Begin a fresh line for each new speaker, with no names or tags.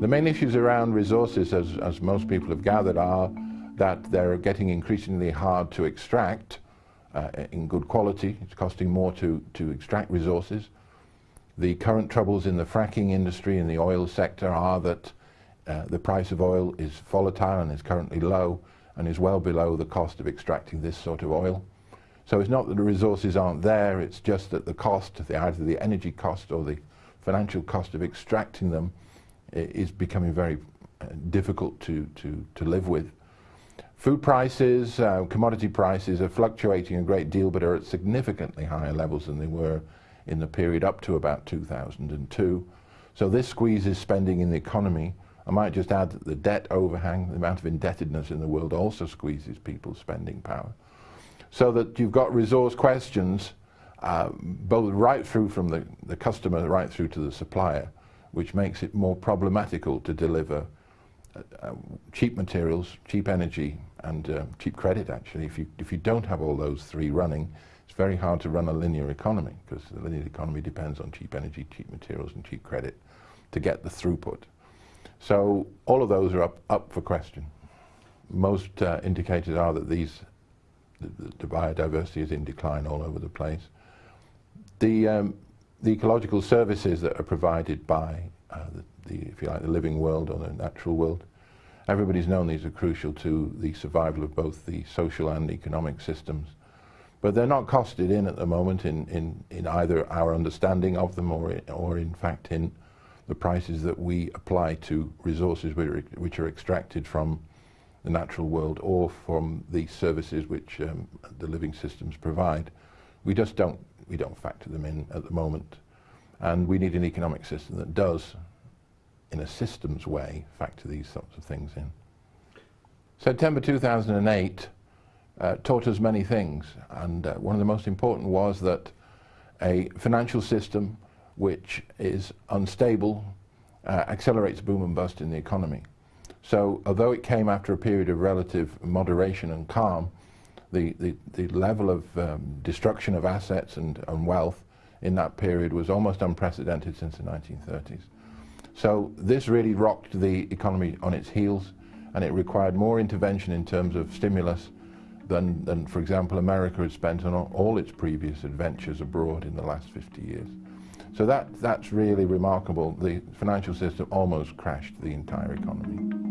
The main issues around resources, as, as most people have gathered, are that they're getting increasingly hard to extract uh, in good quality. It's costing more to, to extract resources. The current troubles in the fracking industry and the oil sector are that uh, the price of oil is volatile and is currently low and is well below the cost of extracting this sort of oil. So it's not that the resources aren't there, it's just that the cost, either the energy cost or the financial cost of extracting them is becoming very uh, difficult to, to, to live with. Food prices, uh, commodity prices are fluctuating a great deal but are at significantly higher levels than they were in the period up to about 2002. So this squeezes spending in the economy. I might just add that the debt overhang, the amount of indebtedness in the world also squeezes people's spending power. So that you've got resource questions uh, both right through from the, the customer right through to the supplier which makes it more problematical to deliver uh, uh, cheap materials, cheap energy, and uh, cheap credit, actually. If you, if you don't have all those three running, it's very hard to run a linear economy, because the linear economy depends on cheap energy, cheap materials, and cheap credit to get the throughput. So all of those are up, up for question. Most uh, indicators are that these, the, the, biodiversity is in decline all over the place. The um, the ecological services that are provided by uh, the, the, if you like, the living world or the natural world, everybody's known these are crucial to the survival of both the social and economic systems. But they're not costed in at the moment in, in, in either our understanding of them or, in, or in fact in the prices that we apply to resources which are, which are extracted from the natural world or from the services which um, the living systems provide. We just don't we don't factor them in at the moment. And we need an economic system that does, in a systems way, factor these sorts of things in. September 2008 uh, taught us many things, and uh, one of the most important was that a financial system which is unstable uh, accelerates boom and bust in the economy. So although it came after a period of relative moderation and calm, the, the, the level of um, destruction of assets and, and wealth in that period was almost unprecedented since the 1930s. So this really rocked the economy on its heels and it required more intervention in terms of stimulus than, than for example, America had spent on all its previous adventures abroad in the last 50 years. So that, that's really remarkable. The financial system almost crashed the entire economy.